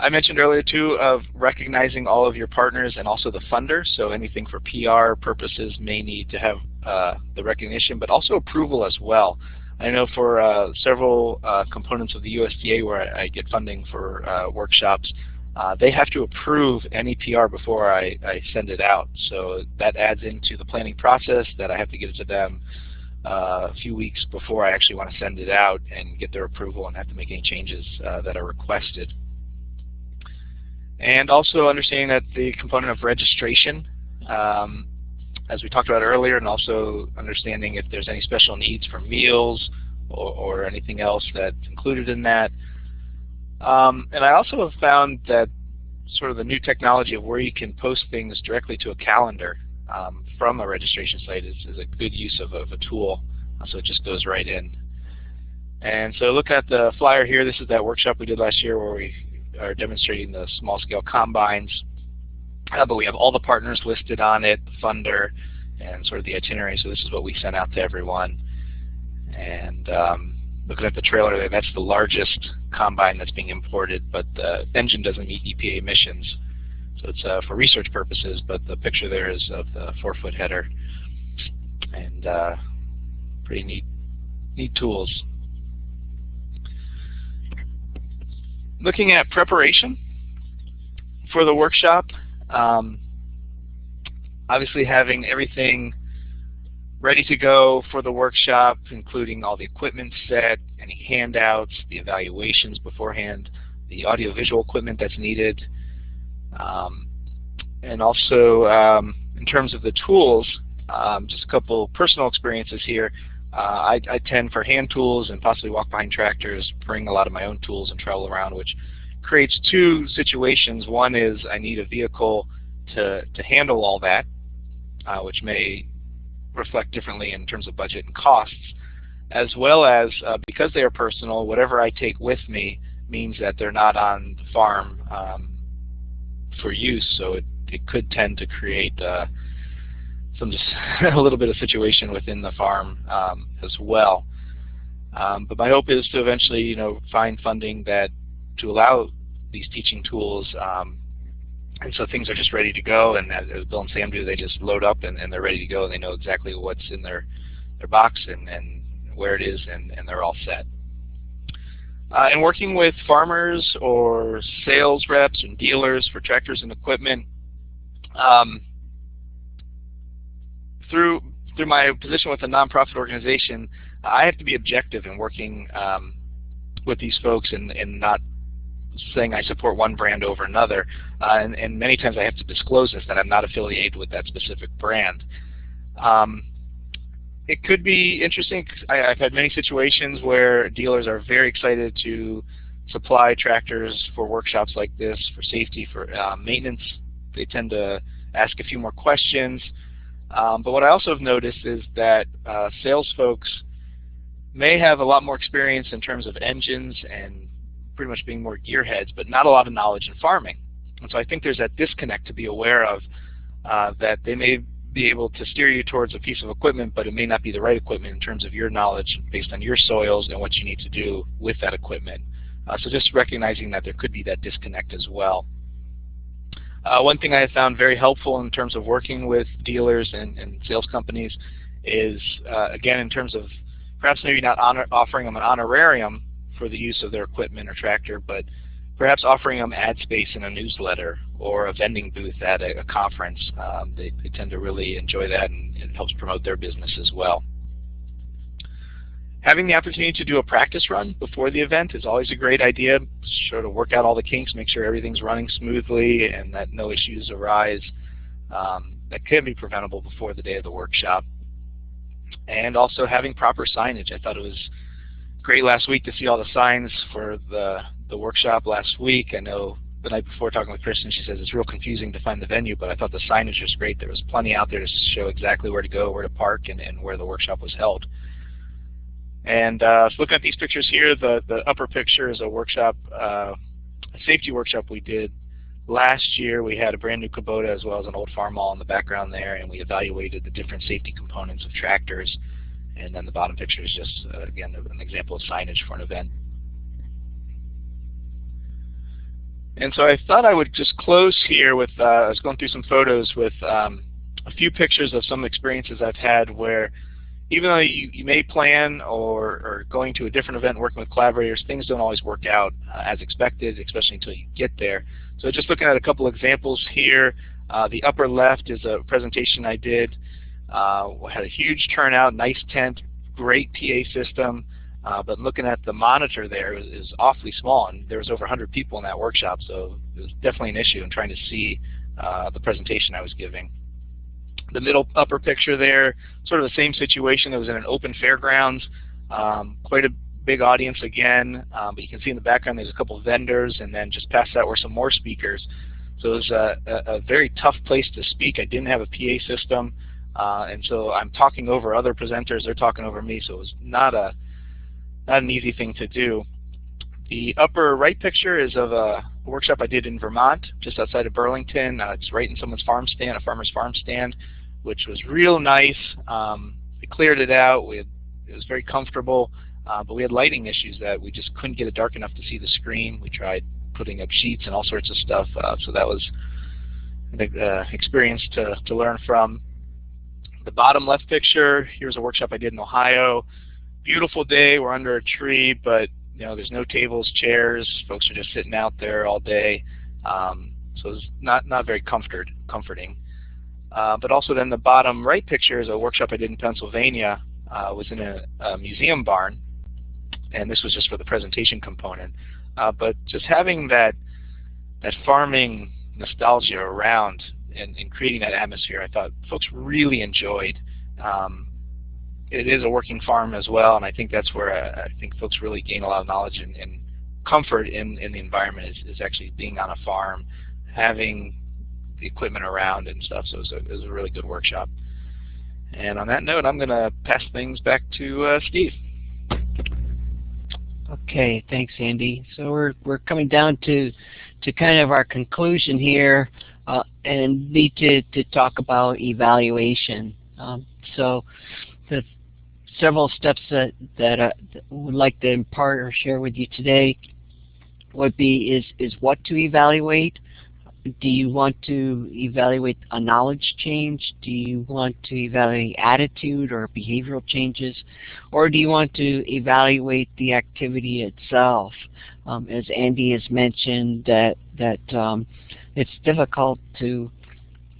I mentioned earlier too of recognizing all of your partners and also the funders. So anything for PR purposes may need to have uh, the recognition, but also approval as well. I know for uh, several uh, components of the USDA where I, I get funding for uh, workshops, uh, they have to approve any PR before I, I, send it out. So that adds into the planning process that I have to give it to them uh, a few weeks before I actually want to send it out and get their approval and have to make any changes uh, that are requested. And also understanding that the component of registration, um, as we talked about earlier, and also understanding if there's any special needs for meals or, or anything else that's included in that. Um, and I also have found that sort of the new technology of where you can post things directly to a calendar um, from a registration site is, is a good use of, of a tool. Uh, so it just goes right in. And so look at the flyer here. This is that workshop we did last year where we are demonstrating the small-scale combines. Uh, but we have all the partners listed on it, the funder, and sort of the itinerary. So this is what we sent out to everyone. And um, looking at the trailer there, that's the largest combine that's being imported, but the engine doesn't meet EPA emissions. So it's uh, for research purposes, but the picture there is of the four-foot header. And uh, pretty neat, neat tools. Looking at preparation for the workshop, um, obviously having everything ready to go for the workshop, including all the equipment set, any handouts, the evaluations beforehand, the audiovisual equipment that's needed, um, and also um, in terms of the tools, um, just a couple personal experiences here. Uh, I, I, tend for hand tools and possibly walk behind tractors, bring a lot of my own tools and travel around, which creates two situations. One is I need a vehicle to, to handle all that, uh, which may reflect differently in terms of budget and costs, as well as uh, because they are personal, whatever I take with me means that they're not on the farm um, for use, so it, it could tend to create uh, some a little bit of situation within the farm um, as well. Um, but my hope is to eventually, you know, find funding that to allow these teaching tools um, and so things are just ready to go, and as Bill and Sam do, they just load up and, and they're ready to go, and they know exactly what's in their their box and, and where it is, and, and they're all set. Uh, and working with farmers or sales reps and dealers for tractors and equipment, um, through through my position with a nonprofit organization, I have to be objective in working um, with these folks and, and not saying I support one brand over another, uh, and, and, many times I have to disclose this that I'm not affiliated with that specific brand. Um, it could be interesting. I, have had many situations where dealers are very excited to supply tractors for workshops like this, for safety, for uh, maintenance. They tend to ask a few more questions. Um, but what I also have noticed is that uh, sales folks may have a lot more experience in terms of engines and pretty much being more gearheads, but not a lot of knowledge in farming. And so I think there's that disconnect to be aware of uh, that they may be able to steer you towards a piece of equipment, but it may not be the right equipment in terms of your knowledge based on your soils and what you need to do with that equipment. Uh, so just recognizing that there could be that disconnect as well. Uh, one thing I have found very helpful in terms of working with dealers and, and sales companies is, uh, again, in terms of perhaps maybe not honor, offering them an honorarium, for the use of their equipment or tractor, but perhaps offering them ad space in a newsletter or a vending booth at a, a conference. Um, they, they, tend to really enjoy that and it helps promote their business as well. Having the opportunity to do a practice run before the event is always a great idea. Sure to work out all the kinks, make sure everything's running smoothly and that no issues arise um, that can be preventable before the day of the workshop. And also having proper signage. I thought it was great last week to see all the signs for the the workshop last week. I know the night before talking with Kristen, she says it's real confusing to find the venue, but I thought the signage was great. There was plenty out there to show exactly where to go, where to park, and, and where the workshop was held. And uh, so looking at these pictures here, the, the upper picture is a workshop, uh, a safety workshop we did last year. We had a brand new Kubota as well as an old Farmall in the background there, and we evaluated the different safety components of tractors. And then the bottom picture is just, uh, again, an example of signage for an event. And so I thought I would just close here with, uh, I was going through some photos with um, a few pictures of some experiences I've had where even though you, you may plan or, or going to a different event working with collaborators, things don't always work out uh, as expected, especially until you get there. So just looking at a couple examples here, uh, the upper left is a presentation I did. Uh, had a huge turnout, nice tent, great PA system, uh, but looking at the monitor there is, awfully small, and there was over 100 people in that workshop, so it was definitely an issue in trying to see uh, the presentation I was giving. The middle upper picture there, sort of the same situation. It was in an open fairgrounds, um, quite a big audience again, um, but you can see in the background there's a couple of vendors, and then just past that were some more speakers. So it was a, a, a very tough place to speak. I didn't have a PA system, uh, and so I'm talking over other presenters. They're talking over me, so it was not a not an easy thing to do. The upper right picture is of a workshop I did in Vermont, just outside of Burlington. Uh, it's right in someone's farm stand, a farmer's farm stand which was real nice. Um, we cleared it out. We had, it was very comfortable, uh, but we had lighting issues that we just couldn't get it dark enough to see the screen. We tried putting up sheets and all sorts of stuff, uh, so that was an uh, experience to, to learn from. The bottom left picture, here's a workshop I did in Ohio. Beautiful day, we're under a tree, but you know, there's no tables, chairs, folks are just sitting out there all day. Um, so it's not, not very comfort, comforting. Uh, but also then the bottom right picture is a workshop I did in Pennsylvania. Uh, was in a, a, museum barn, and this was just for the presentation component. Uh, but just having that that farming nostalgia around and, and, creating that atmosphere, I thought folks really enjoyed. Um, it is a working farm as well, and I think that's where I, I think folks really gain a lot of knowledge and, and comfort in, in the environment is, is actually being on a farm, having the equipment around and stuff. So it was a, it was a really good workshop. And on that note, I'm going to pass things back to uh, Steve. Okay, thanks, Andy. So we're we're coming down to to kind of our conclusion here, uh, and need to to talk about evaluation. Um, so the several steps that that I would like to impart or share with you today would be is is what to evaluate, do you want to evaluate a knowledge change? Do you want to evaluate attitude or behavioral changes? Or do you want to evaluate the activity itself? Um, as Andy has mentioned that, that um, it's difficult to,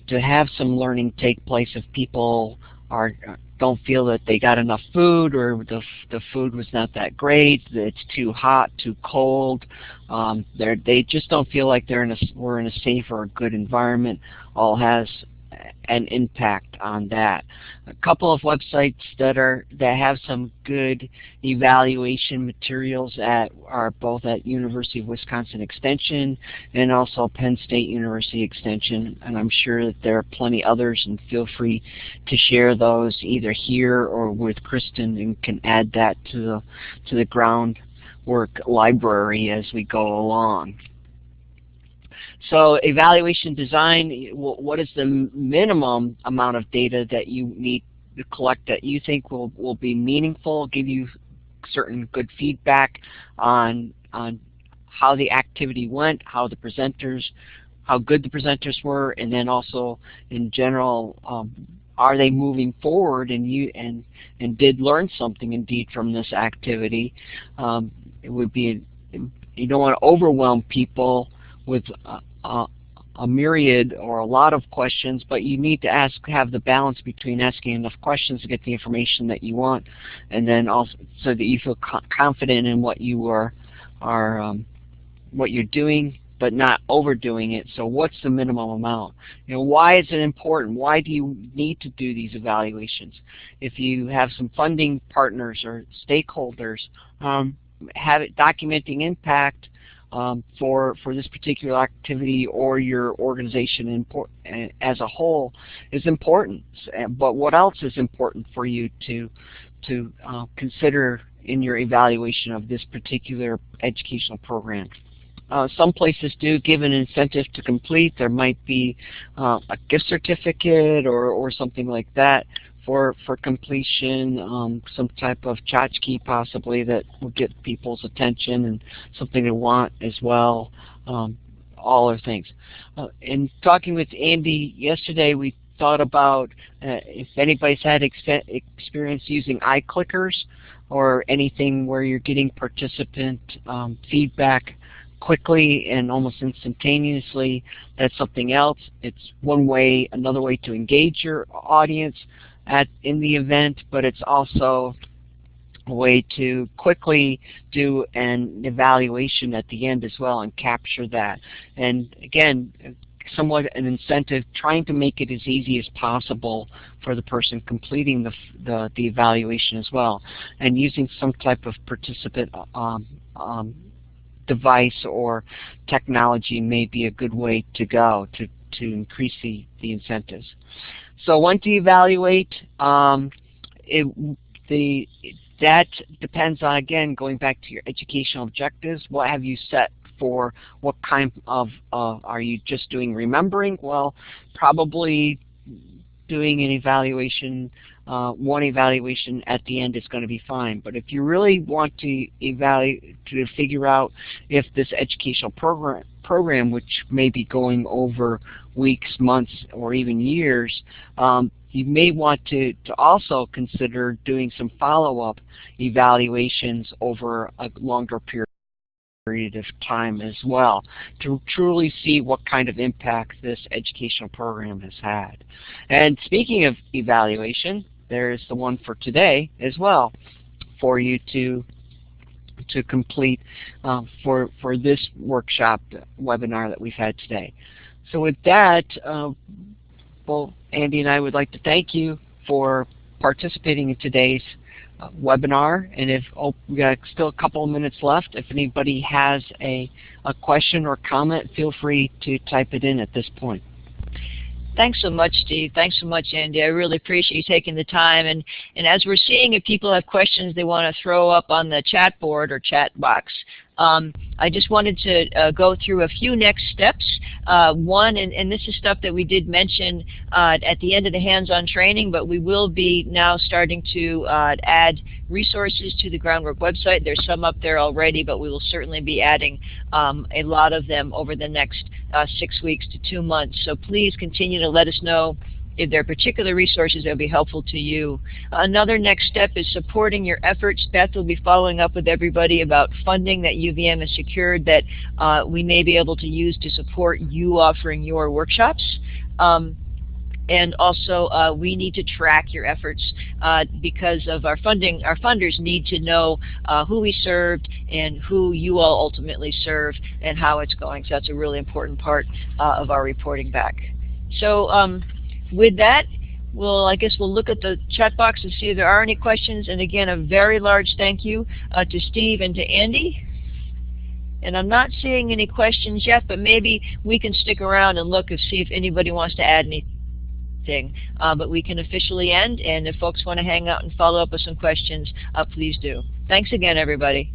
to have some learning take place if people are don't feel that they got enough food or the, the food was not that great, it's too hot, too cold, um, they they just don't feel like they're in a, we're in a safe or a good environment, all has an impact on that. A couple of websites that are that have some good evaluation materials at are both at University of Wisconsin Extension and also Penn State University Extension, and I'm sure that there are plenty others. And feel free to share those either here or with Kristen, and can add that to the to the groundwork library as we go along. So evaluation design, what is the minimum amount of data that you need to collect that you think will, will be meaningful, give you certain good feedback on, on how the activity went, how the presenters, how good the presenters were, and then also in general, um, are they moving forward and you and and did learn something indeed from this activity? Um, it would be you don't want to overwhelm people with uh, a myriad or a lot of questions, but you need to ask, have the balance between asking enough questions to get the information that you want, and then also so that you feel co confident in what you are, are um, what you're doing, but not overdoing it. So what's the minimum amount? You know, why is it important? Why do you need to do these evaluations? If you have some funding partners or stakeholders, um, have it documenting impact um, for for this particular activity or your organization as a whole is important. But what else is important for you to to uh, consider in your evaluation of this particular educational program? Uh, some places do give an incentive to complete. There might be uh, a gift certificate or, or something like that for for completion, um, some type of tchotchke possibly that will get people's attention and something they want as well. Um, all our things. Uh, in talking with Andy yesterday, we thought about uh, if anybody's had experience using iClickers or anything where you're getting participant um, feedback quickly and almost instantaneously. That's something else. It's one way, another way to engage your audience at in the event, but it's also a way to quickly do an evaluation at the end as well and capture that. And again, somewhat an incentive, trying to make it as easy as possible for the person completing the, the, the evaluation as well, and using some type of participant um, um, device or technology may be a good way to go to, to increase the, the incentives. So once you evaluate, um, it, the, that depends on, again, going back to your educational objectives. What have you set for what kind of, uh, are you just doing remembering? Well, probably doing an evaluation, uh, one evaluation at the end is going to be fine. But if you really want to evaluate, to figure out if this educational program, program which may be going over weeks, months, or even years, um, you may want to, to also consider doing some follow-up evaluations over a longer period of time as well to truly see what kind of impact this educational program has had. And speaking of evaluation, there's the one for today as well for you to to complete uh, for for this workshop webinar that we've had today. So with that, uh, well, Andy and I would like to thank you for participating in today's uh, webinar. And if oh, we got still a couple of minutes left, if anybody has a, a question or comment, feel free to type it in at this point. Thanks so much, Steve. Thanks so much, Andy. I really appreciate you taking the time. And, and as we're seeing, if people have questions they want to throw up on the chat board or chat box, um, I just wanted to uh, go through a few next steps. Uh, one, and, and, this is stuff that we did mention uh, at the end of the hands-on training, but we will be now starting to uh, add resources to the Groundwork website. There's some up there already, but we will certainly be adding um, a lot of them over the next uh, six weeks to two months. So please continue to let us know if there are particular resources that will be helpful to you. Another next step is supporting your efforts. Beth will be following up with everybody about funding that UVM has secured that uh, we may be able to use to support you offering your workshops. Um, and also uh, we need to track your efforts uh, because of our funding. Our funders need to know uh, who we served and who you all ultimately serve and how it's going. So that's a really important part uh, of our reporting back. So um, with that, we'll, I guess we'll look at the chat box and see if there are any questions. And again, a very large thank you uh, to Steve and to Andy. And I'm not seeing any questions yet, but maybe we can stick around and look and see if anybody wants to add anything. Uh, but we can officially end, and if folks want to hang out and follow up with some questions, uh, please do. Thanks again, everybody.